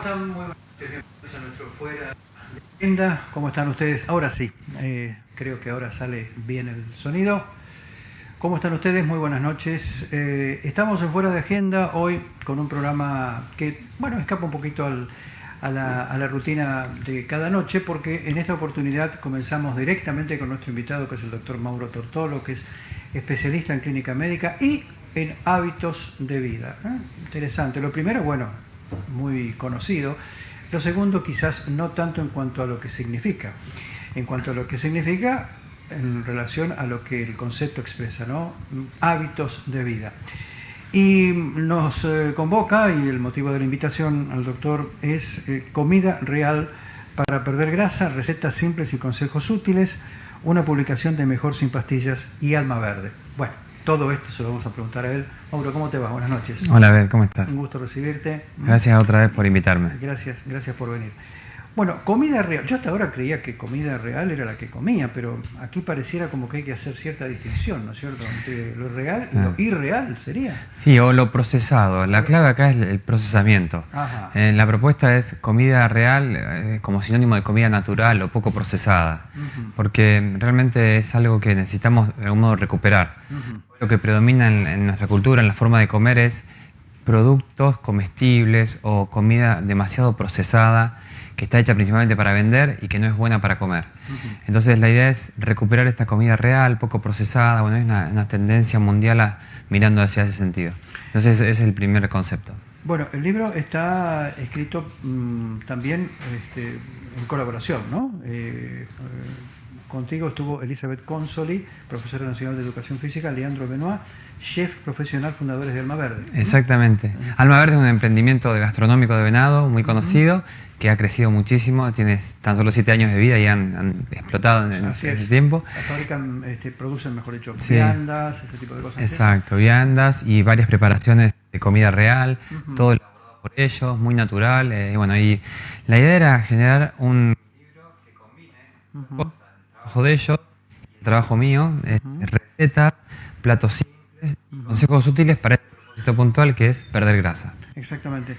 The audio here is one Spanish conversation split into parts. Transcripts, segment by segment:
están? Muy buenas noches, a nuestro fuera de agenda. ¿Cómo están ustedes? Ahora sí, eh, creo que ahora sale bien el sonido. ¿Cómo están ustedes? Muy buenas noches. Eh, estamos en fuera de agenda hoy con un programa que, bueno, escapa un poquito al, a, la, a la rutina de cada noche porque en esta oportunidad comenzamos directamente con nuestro invitado que es el doctor Mauro Tortolo, que es especialista en clínica médica y en hábitos de vida. ¿eh? Interesante. Lo primero, bueno, muy conocido. Lo segundo, quizás no tanto en cuanto a lo que significa. En cuanto a lo que significa en relación a lo que el concepto expresa, ¿no? Hábitos de vida. Y nos eh, convoca, y el motivo de la invitación al doctor es eh, comida real para perder grasa, recetas simples y consejos útiles, una publicación de Mejor sin pastillas y Alma Verde. Bueno, todo esto se lo vamos a preguntar a él. Mauro, ¿cómo te va? Buenas noches. Hola, Abel, ¿cómo estás? Un gusto recibirte. Gracias otra vez por invitarme. Gracias, gracias por venir. Bueno, comida real. Yo hasta ahora creía que comida real era la que comía, pero aquí pareciera como que hay que hacer cierta distinción, ¿no es cierto? Entre lo real y lo irreal sería. Sí, o lo procesado. La clave acá es el procesamiento. Ajá. Eh, la propuesta es comida real eh, como sinónimo de comida natural o poco procesada, porque realmente es algo que necesitamos de algún modo recuperar. Lo que predomina en, en nuestra cultura, en la forma de comer, es productos comestibles o comida demasiado procesada que está hecha principalmente para vender y que no es buena para comer. Entonces la idea es recuperar esta comida real, poco procesada, bueno, es una, una tendencia mundial a- mirando hacia ese sentido. Entonces ese es el primer concepto. Bueno, el libro está escrito mm, también este, en colaboración, ¿no? Eh, eh, contigo estuvo Elizabeth Consoli, profesora nacional de educación física, Leandro Benoit, chef profesional, fundadores de Alma Verde. Exactamente. Alma Verde es un emprendimiento de gastronómico de venado muy conocido que ha crecido muchísimo, tiene tan solo siete años de vida y han, han explotado en, en ese es. tiempo. Fabrican, este, producen, mejor dicho, Sí. viandas, ese tipo de cosas. ¿sí? Exacto, viandas y varias preparaciones de comida real, todo elaborado por ellos, muy natural. eh, y bueno, y la idea era generar un libro que combine cosas, el trabajo de ellos el trabajo mío, eh, recetas, platos simples, consejos útiles para este propósito puntual que es perder grasa. Exactamente.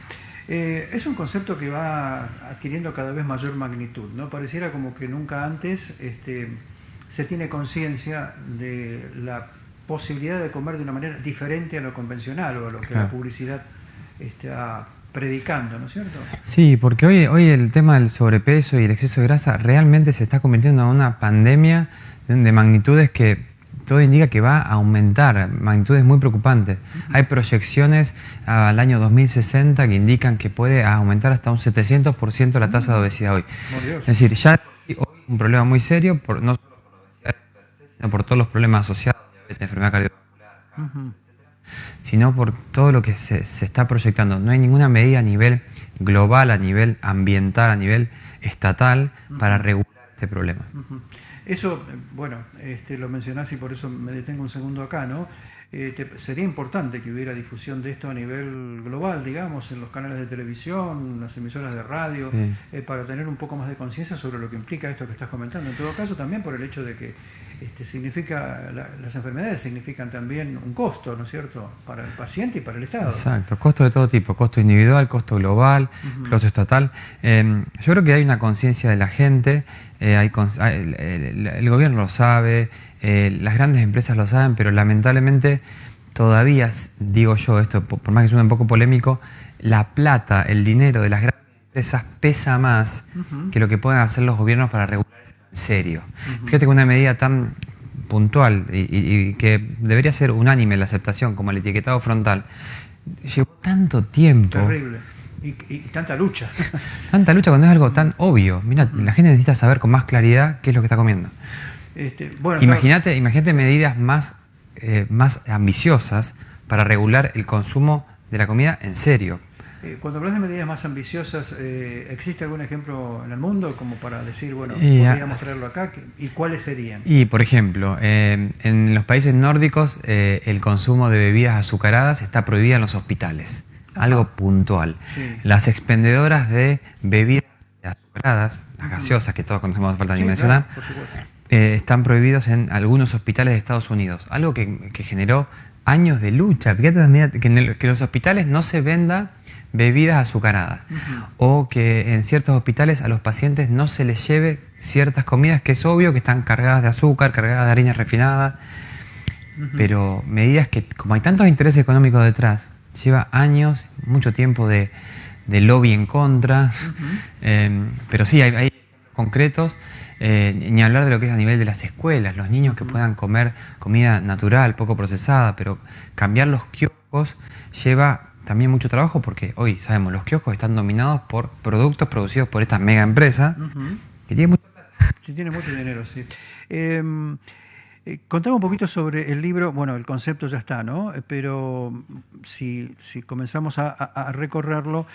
Eh, es un concepto que va adquiriendo cada vez mayor magnitud, ¿no? Pareciera como que nunca antes este, se tiene conciencia de la posibilidad de comer de una manera diferente a lo convencional o a lo que la publicidad está predicando, ¿no es cierto? Sí, porque hoy, hoy el tema del sobrepeso y el exceso de grasa realmente se está convirtiendo en una pandemia de, de magnitudes que todo indica que va a aumentar, magnitudes muy preocupantes. Hay proyecciones al año 2060 que indican que puede aumentar hasta un 700% la tasa de obesidad hoy. Es decir, ya hoy un problema muy serio, por, no solo por la obesidad sino por todos los problemas asociados, diabetes, enfermedad cardiovascular, Ujú. sino por todo lo que se, se está proyectando. No hay ninguna medida a nivel global, a nivel ambiental, a nivel estatal para regular este problema. Eso, eh, bueno, este, lo mencionás y por eso me detengo un segundo acá, ¿no? Eh, te- sería importante que hubiera difusión de esto a nivel global, digamos, en los canales de televisión, las emisoras de radio, Sí. eh, para tener un poco más de conciencia sobre lo que implica esto que estás comentando. En todo caso, también por el hecho de que este, significa la- las enfermedades significan también un costo, ¿no es cierto?, para el paciente y para el Estado. Exacto, costo de todo tipo, costo individual, costo global, costo estatal. Eh, yo creo que hay una conciencia de la gente, eh, hay el, el- el gobierno lo sabe, eh, las grandes empresas lo saben, pero lamentablemente todavía, digo yo, esto por por más que suene un poco polémico, la plata, el dinero de las grandes empresas pesa más que lo que pueden hacer los gobiernos para regular serio. Fíjate que una medida tan puntual y, y- y que debería ser unánime la aceptación como el etiquetado frontal, llevó tanto tiempo, Terrible. Y, y tanta lucha. tanta lucha cuando es algo tan obvio. Mira, la gente necesita saber con más claridad qué es lo que está comiendo. Este, bueno, Imagínate, imagínate medidas más, eh, más ambiciosas para regular el consumo de la comida en serio. Eh, Cuando hablas de medidas más ambiciosas, eh, ¿existe algún ejemplo en el mundo como para decir, bueno, ah, podríamos traerlo acá? ¿Qué- ¿Y cuáles serían? Y, por ejemplo, eh, en los países nórdicos eh, el consumo de bebidas azucaradas está prohibido en los hospitales. Algo puntual. Sí. Las expendedoras de bebidas azucaradas, las gaseosas que todos conocemos, no falta ni Sí, mencionar, claro, eh, están prohibidos en algunos hospitales de Estados Unidos. Algo que, que generó años de lucha. Fíjate también que en el- que en los hospitales no se venda bebidas azucaradas. O que en ciertos hospitales a los pacientes no se les lleve ciertas comidas que es obvio que están cargadas de azúcar, cargadas de harina refinada. Pero medidas que, como hay tantos intereses económicos detrás, lleva años, mucho tiempo de, lobby en contra. Em, pero sí, hay, hay concretos. Eh, ni hablar de lo que es a nivel de las escuelas, los niños que puedan comer comida natural, poco procesada, pero cambiar los kioscos lleva también mucho trabajo porque hoy sabemos los kioscos están dominados por productos producidos por esta mega empresa que tiene mucho tiene mucho dinero, sí. Em, eh, contame un poquito sobre el libro, bueno, el concepto ya está, ¿no? Pero si, si comenzamos a, recorrerlo,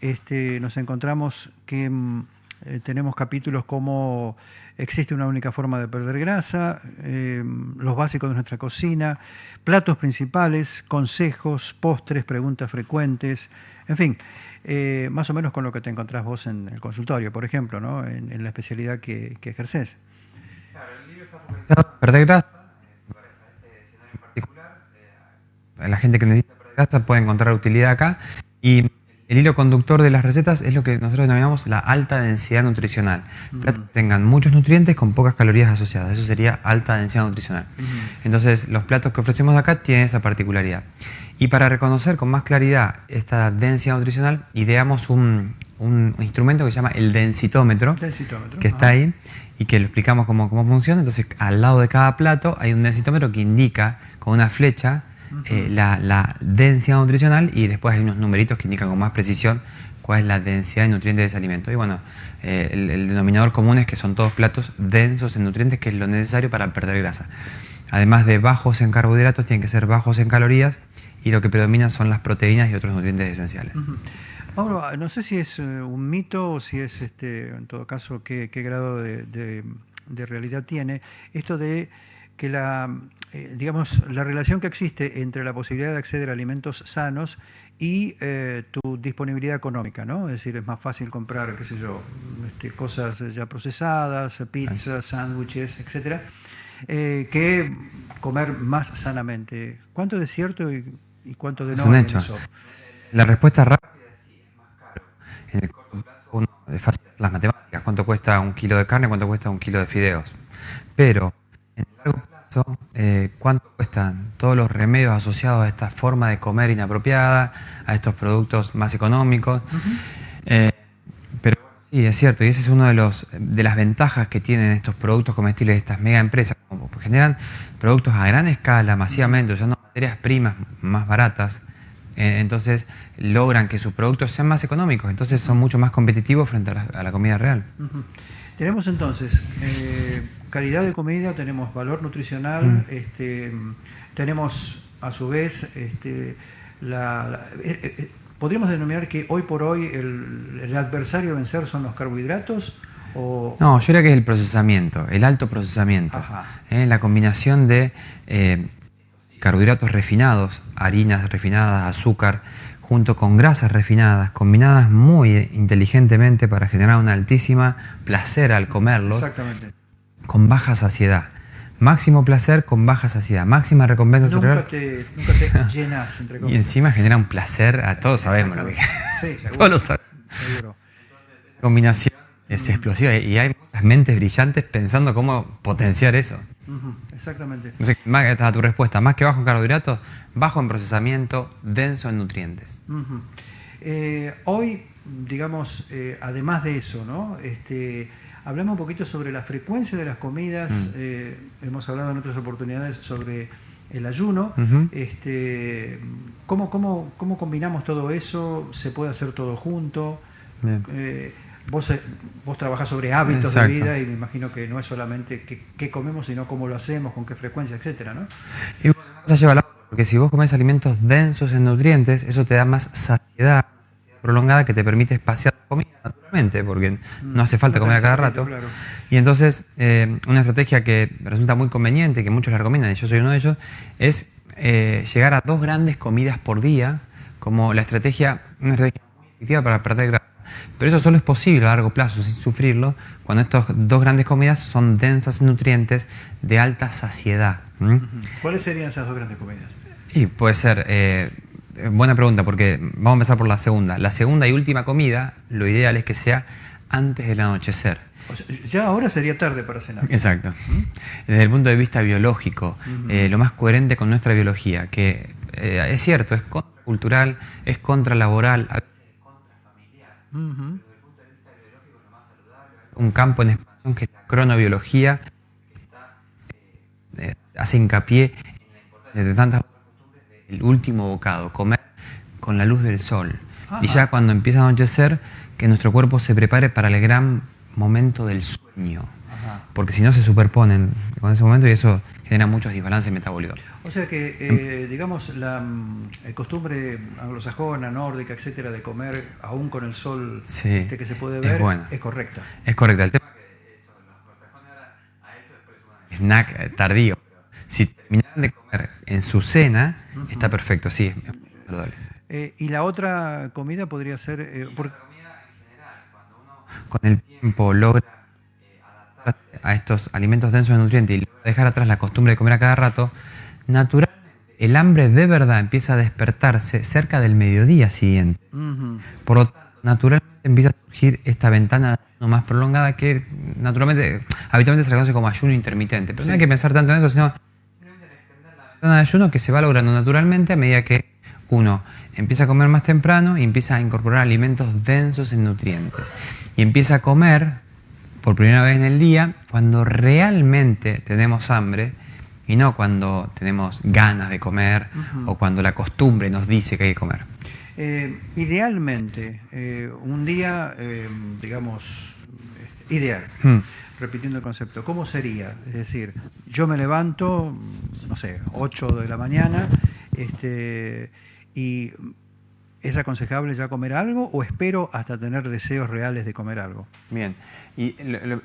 este, nos encontramos que em, eh, tenemos capítulos como existe una única forma de perder grasa, eh, los básicos de nuestra cocina, platos principales, consejos, postres, preguntas frecuentes, en fin, eh, más o menos con lo que te encontrás vos en el consultorio, por ejemplo, ¿no? en, la especialidad que, que ejerces. Claro, el libro está focalizado perder grasa, para este escenario en particular. la gente que necesita perder grasa puede encontrar utilidad acá. Y el hilo conductor de las recetas es lo que nosotros denominamos la alta densidad nutricional. Platos que tengan muchos nutrientes con pocas calorías asociadas. Eso sería alta densidad nutricional. Entonces, los platos que ofrecemos acá tienen esa particularidad. Y para reconocer con más claridad esta densidad nutricional, ideamos un, instrumento que se llama el densitómetro, que está ahí y que lo explicamos cómo, cómo funciona. Entonces, al lado de cada plato hay un densitómetro que indica con una flecha eh, la, densidad nutricional y después hay unos numeritos que indican con más precisión cuál es la densidad de nutrientes de ese alimento. Y bueno, eh, el, denominador común es que son todos platos densos en nutrientes, que es lo necesario para perder grasa. Además de bajos en carbohidratos, tienen que ser bajos en calorías y lo que predomina son las proteínas y otros nutrientes esenciales. Mauro, no sé si es eh, un mito o si es, este, en todo caso, qué, grado de realidad tiene esto de que la, eh, digamos, la relación que existe entre la posibilidad de acceder a alimentos sanos y eh, tu disponibilidad económica, ¿no? Es decir, es más fácil comprar, qué sé yo, este, cosas ya procesadas, pizzas, sándwiches, etcétera, eh, que comer más sanamente. ¿Cuánto de cierto y, cuánto de no? Es un hecho. La respuesta rápida es sí, es más caro. En el corto plazo uno es fácil las matemáticas, cuánto cuesta un kilo de carne, cuánto cuesta un kilo de fideos. Pero en el largo plazo eh, cuánto cuestan todos los remedios asociados a esta forma de comer inapropiada, a estos productos más económicos. Eh, pero sí, es cierto, y esa es una de, los, de las ventajas que tienen estos productos comestibles de estas mega empresas, como generan productos a gran escala, masivamente, usando materias primas más baratas, eh, entonces logran que sus productos sean más económicos, entonces son mucho más competitivos frente a la, comida real. Tenemos entonces calidad de comida, tenemos valor nutricional, mm. este, tenemos a su vez este, la, eh, eh, eh, podríamos denominar que hoy por hoy el, adversario a vencer son los carbohidratos. O... No, yo diría que es el procesamiento, el alto procesamiento. la combinación de carbohidratos refinados, harinas refinadas, azúcar, junto con grasas refinadas, combinadas muy inteligentemente para generar un altísima placer al comerlos. Exactamente con baja saciedad. Máximo placer con baja saciedad, máxima recompensa nunca cerebral. Te, nunca te llenas, entre Y encima genera un placer, a todos sabemos lo que Sí, todos lo sabemos. Seguro. esa combinación es explosiva y hay muchas mentes brillantes pensando cómo potenciar eso. Exactamente. Entonces, más, a tu respuesta, más que bajo en carbohidratos, bajo en procesamiento, denso en nutrientes. Eh, hoy, digamos, eh, además de eso, ¿no? Este, Hablamos un poquito sobre la frecuencia de las comidas, mm. eh, hemos hablado en otras oportunidades sobre el ayuno, este, ¿cómo, cómo, cómo, combinamos todo eso? ¿Se puede hacer todo junto? Eh, vos, eh, vos trabajás sobre hábitos de vida y me imagino que no es solamente qué, comemos, sino cómo lo hacemos, con qué frecuencia, etcétera, ¿no? Y bueno, a llevar porque si vos comes alimentos densos en nutrientes, eso te da más saciedad, prolongada que te permite espaciar la comida naturalmente, porque no hace falta comer a cada rato. Y entonces, eh, una estrategia que resulta muy conveniente, que muchos la recomiendan, y yo soy uno de ellos, es eh, llegar a dos grandes comidas por día, como la estrategia, una estrategia muy efectiva para perder grasa. Pero eso solo es posible a largo plazo, sin sufrirlo, cuando estas dos grandes comidas son densas en nutrientes de alta saciedad. ¿Cuáles serían esas dos grandes comidas? Y puede ser eh, buena pregunta, porque vamos a empezar por la segunda. La segunda y última comida, lo ideal es que sea antes del anochecer. ya ahora sería tarde para cenar. Exacto. ¿Mm? Desde el punto de vista biológico, eh, lo más coherente con nuestra biología, que eh, es cierto, es contracultural, es contralaboral, a veces es contrafamiliar. Pero desde el punto de vista biológico, lo más saludable, un campo en expansión que es la cronobiología, que hace hincapié en la importancia de tantas el último bocado, comer con la luz del sol. Y ya cuando empieza a anochecer, que nuestro cuerpo se prepare para el gran momento del sueño. Porque si no se superponen con ese momento y eso genera muchos desbalances metabólicos. O sea que, eh, digamos, la mm, costumbre anglosajona, nórdica, etcétera, de comer aún con el sol este que se puede ver, es, correcta. Es correcta. El tema es que eso, los anglosajones ahora a eso después un snack tardío. Si terminan de comer en su cena, está perfecto, sí. Eh, ¿Y la otra comida podría ser...? Eh, La comida en general, cuando uno con el tiempo logra eh, adaptarse a estos alimentos densos de nutrientes y logra dejar atrás la costumbre de comer a cada rato, naturalmente el hambre de verdad empieza a despertarse cerca del mediodía siguiente. Por lo tanto, naturalmente empieza a surgir esta ventana más prolongada que naturalmente, habitualmente se reconoce como ayuno intermitente. Pero no hay que pensar tanto en eso, sino de ayuno que se va logrando naturalmente a medida que uno empieza a comer más temprano y empieza a incorporar alimentos densos en nutrientes. Y empieza a comer por primera vez en el día cuando realmente tenemos hambre y no cuando tenemos ganas de comer o cuando la costumbre nos dice que hay que comer. Eh, idealmente, eh, un día, eh, digamos, ideal. Hmm repitiendo el concepto, ¿cómo sería? Es decir, yo me levanto, no sé, 8 de la mañana, este, y ¿es aconsejable ya comer algo o espero hasta tener deseos reales de comer algo? Bien, y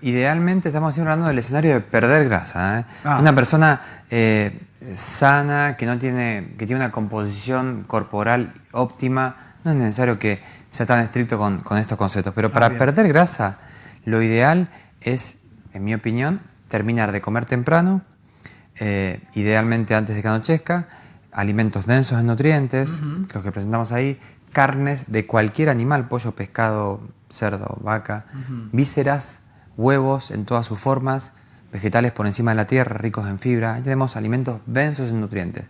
idealmente estamos hablando del escenario de perder grasa. ¿eh? Ah. Una persona eh, sana, que, no tiene, que tiene una composición corporal óptima, no es necesario que sea tan estricto con, estos conceptos, pero para ah, perder grasa, lo ideal es en mi opinión, terminar de comer temprano, eh, idealmente antes de que anochezca, alimentos densos en nutrientes, los que presentamos ahí, carnes de cualquier animal, pollo, pescado, cerdo, vaca, vísceras, huevos en todas sus formas, vegetales por encima de la tierra, ricos en fibra. Ahí tenemos alimentos densos en nutrientes.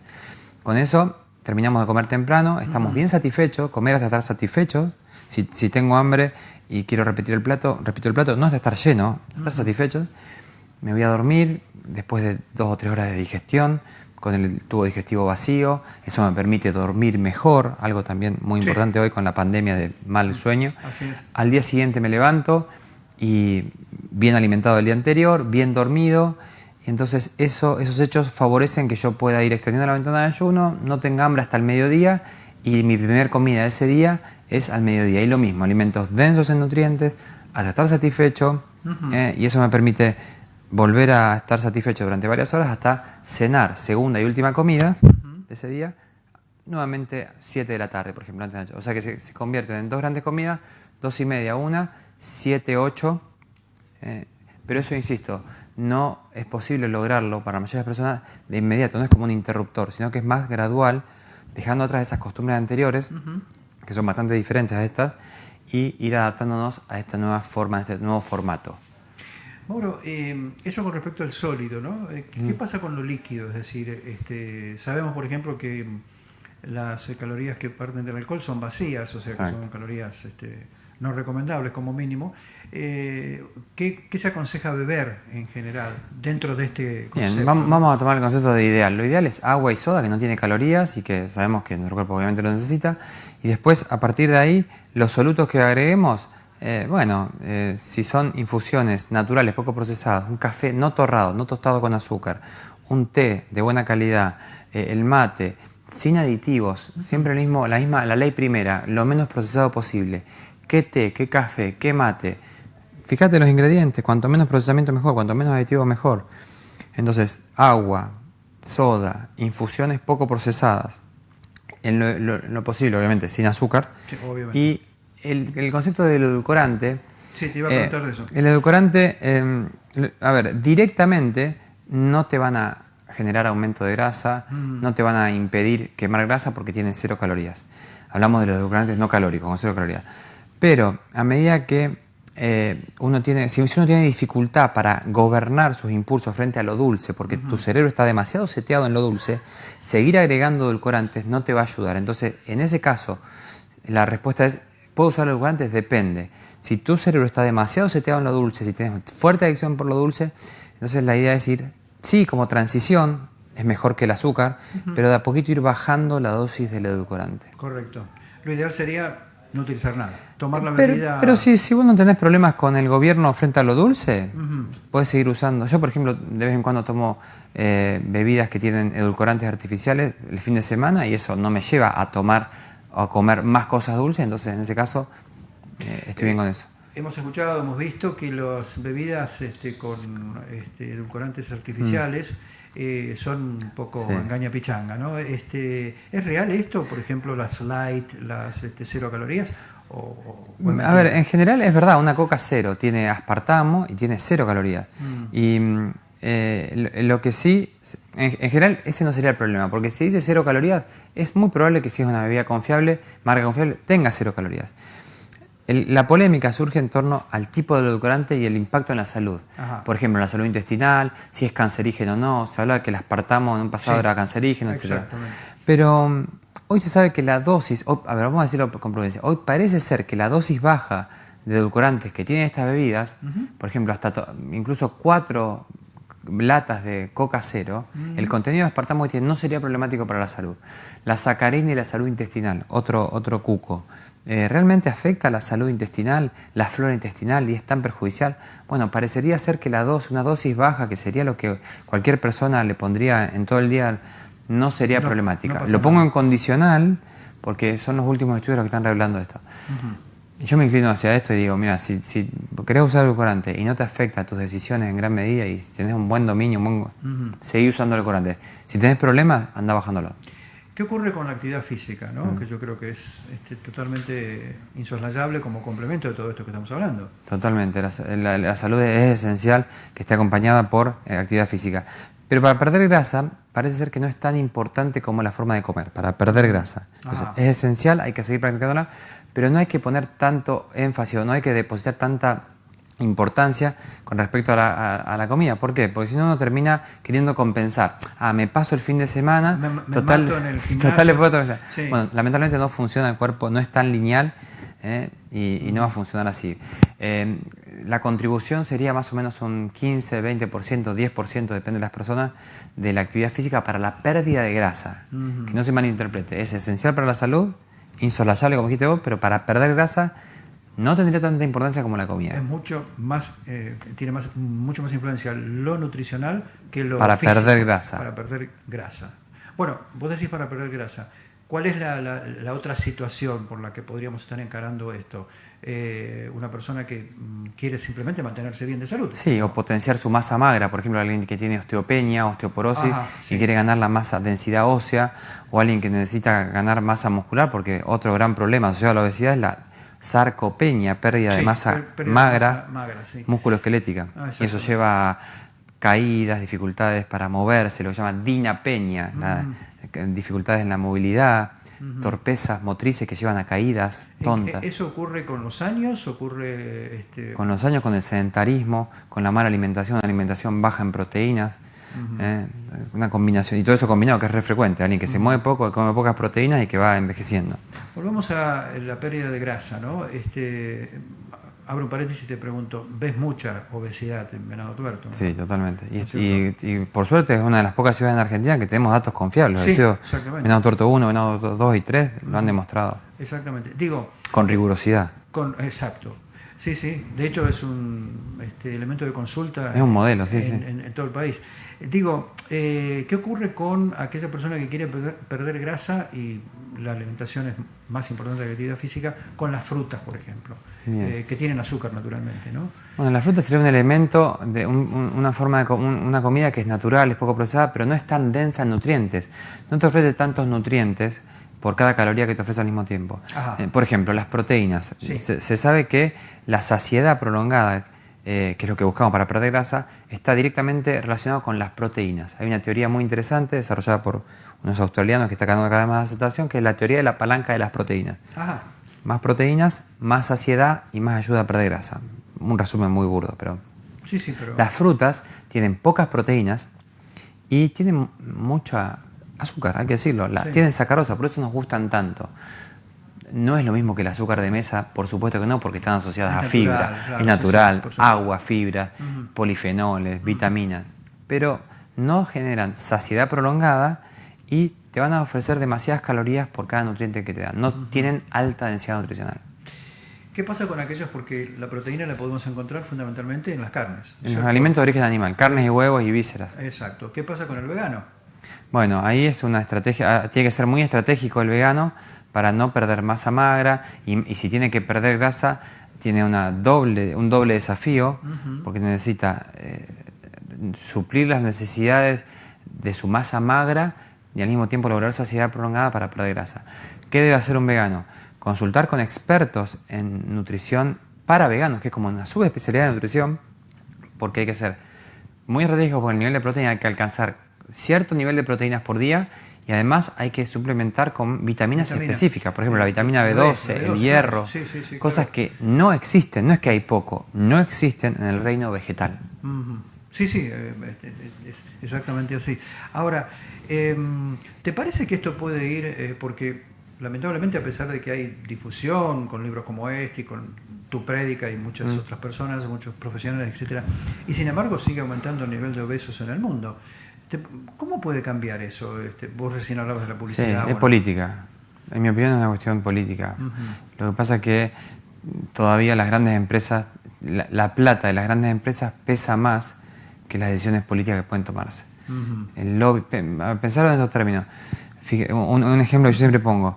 Con eso terminamos de comer temprano, estamos bien satisfechos, comer hasta estar satisfechos. Si, si tengo hambre y quiero repetir el plato, repito el plato, no es de estar lleno, estar satisfecho. Me voy a dormir después de dos o tres horas de digestión, con el tubo digestivo vacío, eso me permite dormir mejor, algo también muy importante hoy con la pandemia de mal sueño. Al día siguiente me levanto y bien alimentado el día anterior, bien dormido, y entonces eso, esos hechos favorecen que yo pueda ir extendiendo la ventana de ayuno, no tenga hambre hasta el mediodía y mi primera comida de ese día es al mediodía. Y lo mismo, alimentos densos en nutrientes, hasta estar satisfecho, eh, y eso me permite volver a estar satisfecho durante varias horas hasta cenar, segunda y última comida de ese día, nuevamente 7 de la tarde, por ejemplo, antes de O sea que se, convierten en dos grandes comidas, dos y media, una, siete, ocho. Eh, pero eso, insisto, no es posible lograrlo para la mayoría de las personas de inmediato, no es como un interruptor, sino que es más gradual, dejando atrás esas costumbres anteriores que son bastante diferentes a estas, y ir adaptándonos a esta nueva forma, a este nuevo formato. Mauro, eh, eso con respecto al sólido, ¿no? Eh, ¿Qué, mm. pasa con lo líquido? Es decir, este, sabemos, por ejemplo, que las calorías que parten del alcohol son vacías, o sea, que son calorías este, no recomendables como mínimo. Eh, ¿qué, se aconseja beber en general dentro de este concepto? Bien, vamos a tomar el concepto de ideal. Lo ideal es agua y soda, que no tiene calorías y que sabemos que nuestro cuerpo obviamente lo necesita. Y después, a partir de ahí, los solutos que agreguemos, eh, bueno, eh, si son infusiones naturales, poco procesadas, un café no torrado, no tostado con azúcar, un té de buena calidad, el mate, sin aditivos, siempre mismo, la misma, la ley primera, lo menos procesado posible qué té, qué café, qué mate. Fíjate los ingredientes, cuanto menos procesamiento mejor, cuanto menos aditivo mejor. Entonces, agua, soda, infusiones poco procesadas, en lo, posible, obviamente, sin azúcar. Y el, concepto del edulcorante. Sí, te iba a preguntar de eso. El edulcorante, em, a ver, directamente no te van a generar aumento de grasa, mm. no te van a impedir quemar grasa porque tienen cero calorías. Hablamos de los edulcorantes no calóricos, con cero calorías. Pero a medida que eh, uno tiene, si uno tiene dificultad para gobernar sus impulsos frente a lo dulce, porque tu cerebro está demasiado seteado en lo dulce, seguir agregando edulcorantes no te va a ayudar. Entonces, en ese caso, la respuesta es, ¿puedo usar edulcorantes? Depende. Si tu cerebro está demasiado seteado en lo dulce, si tienes fuerte adicción por lo dulce, entonces la idea es ir, sí, como transición, es mejor que el azúcar, pero de a poquito ir bajando la dosis del edulcorante. Correcto. Lo ideal sería no utilizar nada, tomar la pero, bebida... Pero si, si vos no tenés problemas con el gobierno frente a lo dulce, puedes seguir usando. Yo, por ejemplo, de vez en cuando tomo eh, bebidas que tienen edulcorantes artificiales el fin de semana y eso no me lleva a tomar o a comer más cosas dulces, entonces en ese caso eh, estoy bien con eso. Hemos escuchado, hemos visto que las bebidas este, con este, edulcorantes artificiales eh, son un poco engaña pichanga, ¿no? Este, ¿Es real esto? Por ejemplo, las light, las este, cero calorías. O, a ver, en general es verdad, una coca cero tiene aspartamo y tiene cero calorías. Mm. Y eh, lo que sí, en, general ese no sería el problema, porque si dice cero calorías, es muy probable que si es una bebida confiable, marca confiable, tenga cero calorías la polémica surge en torno al tipo de edulcorante y el impacto en la salud. Por ejemplo, en la salud intestinal, si es cancerígeno o no. Se habla de que el aspartamo en un pasado era cancerígeno, etc. Pero mm, hoy se sabe que la dosis, a ver, vamos a decirlo con prudencia, hoy parece ser que la dosis baja de edulcorantes que tienen estas bebidas, por ejemplo, hasta incluso cuatro latas de coca cero, el contenido de aspartamo que tiene no sería problemático para la salud. La sacarina y la salud intestinal, otro, otro cuco. Eh, ¿realmente afecta la salud intestinal, la flora intestinal y es tan perjudicial? Bueno, parecería ser que la dosis, una dosis baja, que sería lo que cualquier persona le pondría en todo el día, no sería problemática. lo pongo en condicional porque son los últimos estudios los que están revelando esto. Yo me inclino hacia esto y digo, mira, si, si querés usar el corante y no te afecta a tus decisiones en gran medida y si tenés un buen dominio, un seguí usando el corante. Si tenés problemas, anda bajándolo. ¿Qué ocurre con la actividad física? ¿no? Mm. Que yo creo que es este, totalmente insoslayable como complemento de todo esto que estamos hablando. Totalmente. La, salud es esencial que esté acompañada por eh, actividad física. Pero para perder grasa parece ser que no es tan importante como la forma de comer, para perder grasa. es esencial, hay que seguir practicándola, pero no hay que poner tanto énfasis o no hay que depositar tanta importancia con respecto a la, comida. ¿Por qué? Porque si no uno termina queriendo compensar. Ah, me paso el fin de semana, total, total le puedo Bueno, lamentablemente no funciona el cuerpo, no es tan lineal ¿eh? y, no va a funcionar así. Eh, la contribución sería más o menos un 15, 20%, 10%, depende de las personas, de la actividad física para la pérdida de grasa. Que no se malinterprete. Es esencial para la salud, insolayable como dijiste vos, pero para perder grasa no tendría tanta importancia como la comida. Es mucho más, eh, tiene más, mucho más influencia lo nutricional que lo Para perder grasa. Para perder grasa. Bueno, vos decís para perder grasa. ¿Cuál es la, otra situación por la que podríamos estar encarando esto? Eh, una persona que mm, quiere simplemente mantenerse bien de salud. Sí, o potenciar su masa magra, por ejemplo, alguien que tiene osteopenia, osteoporosis y quiere ganar la masa densidad ósea, o alguien que necesita ganar masa muscular, porque otro gran problema asociado a la obesidad es la sarcopenia, pérdida de masa magra, musculoesquelética. Ah, y eso lleva a caídas, dificultades para moverse, lo que se llama dinapenia, dificultades en la movilidad, torpezas motrices que llevan a caídas tontas. ¿Eso ocurre con los años? ocurre este... Con los años, con el sedentarismo, con la mala alimentación, una alimentación baja en proteínas. ¿Eh? Una combinación, y todo eso combinado que es re frecuente, alguien que se mueve poco, que come pocas proteínas y que va envejeciendo. Volvemos a la pérdida de grasa, ¿no? Este, abro un paréntesis y te pregunto, ¿ves mucha obesidad en Venado Tuerto? Sí, totalmente. Y, por suerte es una de las pocas ciudades en Argentina que tenemos datos confiables. Sí, Venado Tuerto 1, Venado 2 y 3 lo han demostrado. Exactamente. Digo... Con rigurosidad. Con, exacto. Sí, sí. De hecho es un este, elemento de consulta. Es un modelo, sí, sí. en todo el país. Digo, eh, ¿qué ocurre con aquella persona que quiere perder, grasa y la alimentación es más importante que la actividad física, con las frutas, por ejemplo, eh, que tienen azúcar naturalmente, ¿no? Bueno, la fruta sería un elemento de una forma de una comida que es natural, es poco procesada, pero no es tan densa en nutrientes. No te ofrece tantos nutrientes por cada caloría que te ofrece al mismo tiempo. Eh, por ejemplo, las proteínas. Se, se, sabe que la saciedad prolongada eh, que es lo que buscamos para perder grasa, está directamente relacionado con las proteínas. Hay una teoría muy interesante desarrollada por unos australianos que está ganando cada vez más aceptación, que es la teoría de la palanca de las proteínas. Más proteínas, más saciedad y más ayuda a perder grasa. Un resumen muy burdo, pero... Sí, sí, pero... Las frutas tienen pocas proteínas y tienen mucha azúcar, hay que decirlo. Tienen sacarosa, por eso nos gustan tanto no es lo mismo que el azúcar de mesa, por supuesto que no, porque están asociadas a fibra, es natural, agua, fibra, polifenoles, vitaminas, pero no generan saciedad prolongada y te van a ofrecer demasiadas calorías por cada nutriente que te dan. No tienen alta densidad nutricional. ¿Qué pasa con aquellos? Porque la proteína la podemos encontrar fundamentalmente en las carnes. En los alimentos de origen animal, carnes y huevos y vísceras. Exacto. ¿Qué pasa con el vegano? Bueno, ahí es una estrategia, ah, tiene que ser muy estratégico el vegano para no perder masa magra y, si tiene que perder grasa, tiene una doble, un doble desafío porque necesita eh, suplir las necesidades de su masa magra y al mismo tiempo lograr saciedad prolongada para perder grasa. ¿Qué debe hacer un vegano? Consultar con expertos en nutrición para veganos, que es como una subespecialidad de nutrición, porque hay que ser muy estratégico por el nivel de proteína, hay que alcanzar cierto nivel de proteínas por día y además hay que suplementar con vitaminas específicas, por ejemplo la vitamina B12, el hierro, cosas que no existen, no es que hay poco, no existen en el reino vegetal. Sí, sí, eh, es exactamente así. Ahora, em, ¿te parece que esto puede ir, eh, porque lamentablemente a pesar de que hay difusión con libros como este y con tu prédica y muchas mm. otras personas, muchos profesionales, etcétera, y sin embargo sigue aumentando el nivel de obesos en el mundo? ¿Cómo puede cambiar eso? Este, vos recién hablabas de la publicidad. Sí, es política. En mi opinión es una cuestión política. Lo que pasa es que todavía las grandes empresas, la, plata de las grandes empresas pesa más que las decisiones políticas que pueden tomarse. El lobby, pensarlo en estos términos. un, ejemplo que yo siempre pongo.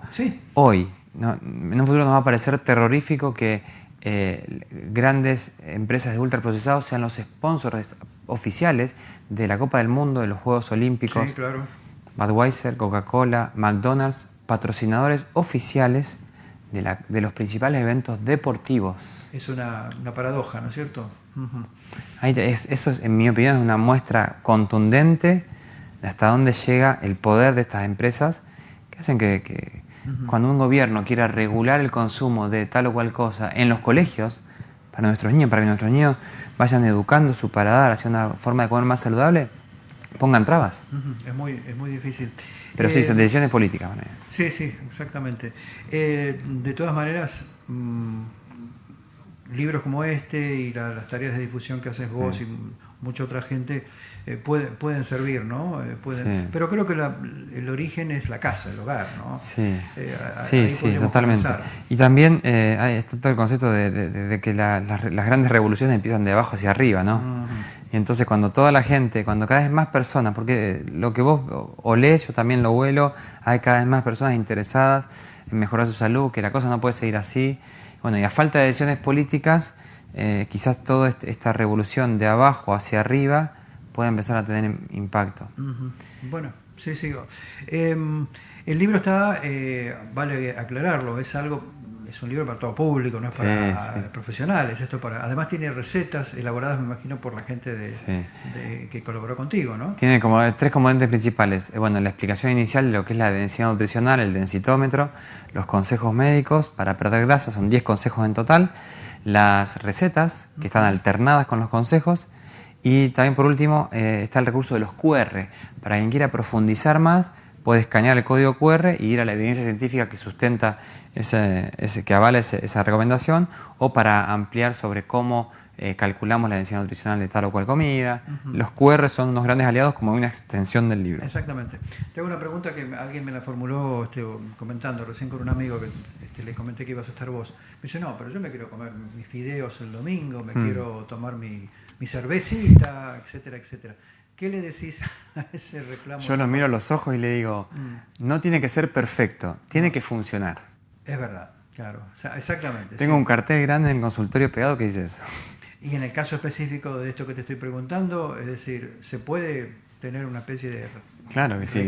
Hoy, en un futuro nos va a parecer terrorífico que eh, grandes empresas de ultraprocesados sean los sponsors oficiales de la Copa del Mundo, de los Juegos Olímpicos. Sí, claro. Budweiser, Coca-Cola, McDonald's, patrocinadores oficiales de, los principales eventos deportivos. Es una, paradoja, ¿no es cierto? eso, es, en mi opinión, es una muestra contundente de hasta dónde llega el poder de estas empresas que hacen que, cuando un gobierno quiera regular el consumo de tal o cual cosa en los colegios, para nuestros niños, para que nuestros niños vayan educando su paladar hacia una forma de comer más saludable, pongan trabas. es, muy, es muy difícil. Pero sí, son eh, decisiones políticas. Sí, sí, exactamente. Eh, de todas maneras, mm, libros como este y las tareas de difusión que haces vos y mucha otra gente eh, pueden servir, ¿no? Eh, pueden, Pero creo que el origen es la casa, el hogar, ¿no? Sí, eh, sí, sí totalmente. Y también está todo el concepto de, que las grandes revoluciones empiezan de abajo hacia arriba, ¿no? Y entonces cuando toda la gente, cuando cada vez más personas, porque lo que vos olés, yo también lo huelo, hay cada vez más personas interesadas en mejorar su salud, que la cosa no puede seguir así. Bueno, y a falta de decisiones políticas, quizás toda este, esta revolución de abajo hacia arriba puede empezar a tener impacto. Bueno, sí, sigo. Em, el libro está, eh, vale aclararlo, es algo, es un libro para todo público, no es para profesionales. Esto para, además tiene recetas elaboradas, me imagino, por la gente de, que colaboró contigo, ¿no? Tiene como tres componentes principales. Eh, bueno, la explicación inicial de lo que es la densidad nutricional, el densitómetro, los consejos médicos para perder grasa, son 10 consejos en total, las recetas que están alternadas con los consejos y también por último eh, está el recurso de los QR. Para quien quiera profundizar más, puede escanear el código QR y ir a la evidencia científica que sustenta ese, que avala esa recomendación o para ampliar sobre cómo eh, calculamos la densidad nutricional de tal o cual comida. Los QR son unos grandes aliados como una extensión del libro. Exactamente. Tengo una pregunta que alguien me la formuló este, comentando recién con un amigo que este, le comenté que ibas a estar vos. Me dice, no, pero yo me quiero comer mis fideos el domingo, me mm. quiero tomar mi, mi cervecita, etcétera, etcétera. ¿Qué le decís a ese reclamo? Yo lo miro a los ojos y le digo, mm. no tiene que ser perfecto, tiene que funcionar. Es verdad, claro, exactamente. Tengo un cartel grande en el consultorio pegado que dice eso. Y en el caso específico de esto que te estoy preguntando, es decir, ¿se puede tener una especie de Claro que sí.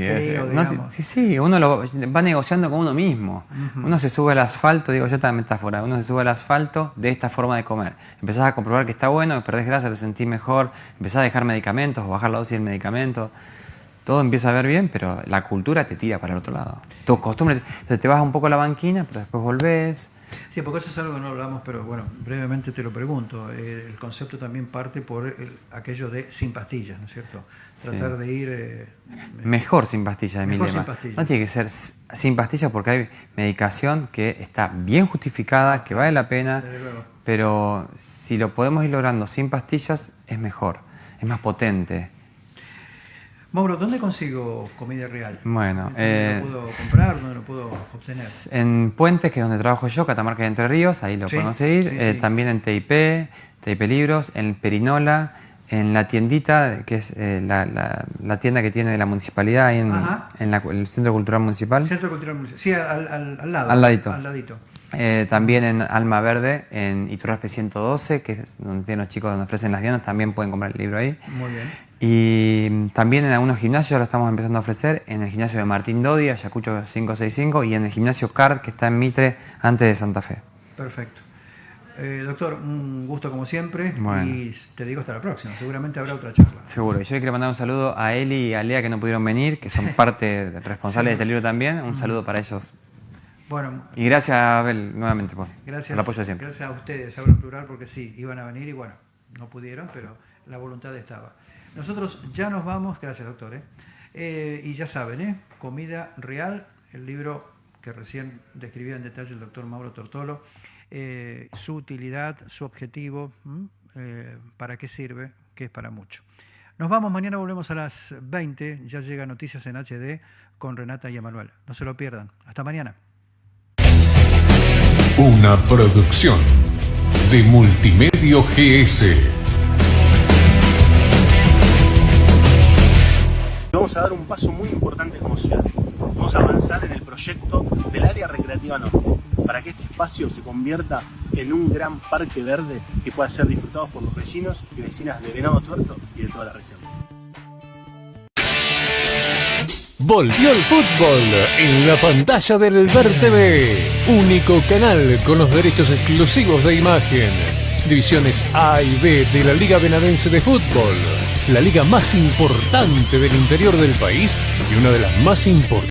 sí, sí, uno lo va negociando con uno mismo. Uno se sube al asfalto, digo yo esta metáfora, uno se sube al asfalto de esta forma de comer. Empezás a comprobar que está bueno, perdés grasa, te sentís mejor, empezás a dejar medicamentos o bajar la dosis del medicamento. Todo empieza a ver bien, pero la cultura te tira para el otro lado. Tu costumbre, te, te vas un poco a la banquina, pero después volvés Sí, porque eso es algo que no hablamos, pero bueno, brevemente te lo pregunto. Eh, el concepto también parte por aquello de sin pastillas, ¿no es cierto? Tratar de ir... Eh, mejor sin pastillas, de mi lema. No tiene que ser sin pastillas porque hay medicación que está bien justificada, que vale la pena, pero si lo podemos ir logrando sin pastillas, es mejor, es más potente. Mauro, ¿dónde consigo comida real? Bueno, ¿Dónde lo eh, puedo comprar? ¿Dónde lo puedo obtener? En Puentes, que es donde trabajo yo, Catamarca de Entre Ríos, ahí lo podemos seguir. Eh, también en TIP, TIP Libros, en Perinola, en la tiendita, que es eh, la, tienda que tiene la municipalidad, ahí en, el Centro Cultural Municipal. Centro Cultural Municipal, sí, al, lado. Al ladito. Al ladito. también en Alma Verde, en Iturraspe 112, que es donde tienen los chicos donde ofrecen las viandas, también pueden comprar el libro ahí. Muy bien. Y también en algunos gimnasios lo estamos empezando a ofrecer, en el gimnasio de Martín Dodi, Ayacucho 565, y en el gimnasio CARD, que está en Mitre, antes de Santa Fe. Perfecto. Eh, doctor, un gusto como siempre y te digo hasta la próxima. Seguramente habrá otra charla. Seguro. Yo quiero mandar un saludo a Eli y a Lea que no pudieron venir, que son parte responsables de este libro también. Un saludo para ellos. Bueno, y gracias, Abel, nuevamente por gracias, el apoyo siempre. Gracias a ustedes, hablo en plural porque sí, iban a venir y bueno, no pudieron, pero la voluntad estaba. Nosotros ya nos vamos, gracias doctor, ¿eh? Eh, y ya saben, ¿eh? Comida Real, el libro que recién describía en detalle el doctor Mauro Tortolo, su utilidad, su objetivo, para qué sirve, que es para mucho. Nos vamos, mañana volvemos a las 20, ya llega Noticias en HD con Renata y Emanuel. No se lo pierdan. Hasta mañana. Una producción de Multimedio GS. Vamos a dar un paso muy importante como ciudad. Vamos a avanzar en el proyecto del área recreativa norte, para que este espacio se convierta en un gran parque verde que pueda ser disfrutado por los vecinos y vecinas de Venado Tuerto y de toda la región. Volvió el fútbol en la pantalla del Ver TV, único canal con los derechos exclusivos de imagen. Divisiones A y B de la Liga Benavense de Fútbol la liga más importante del interior del país y una de las más importantes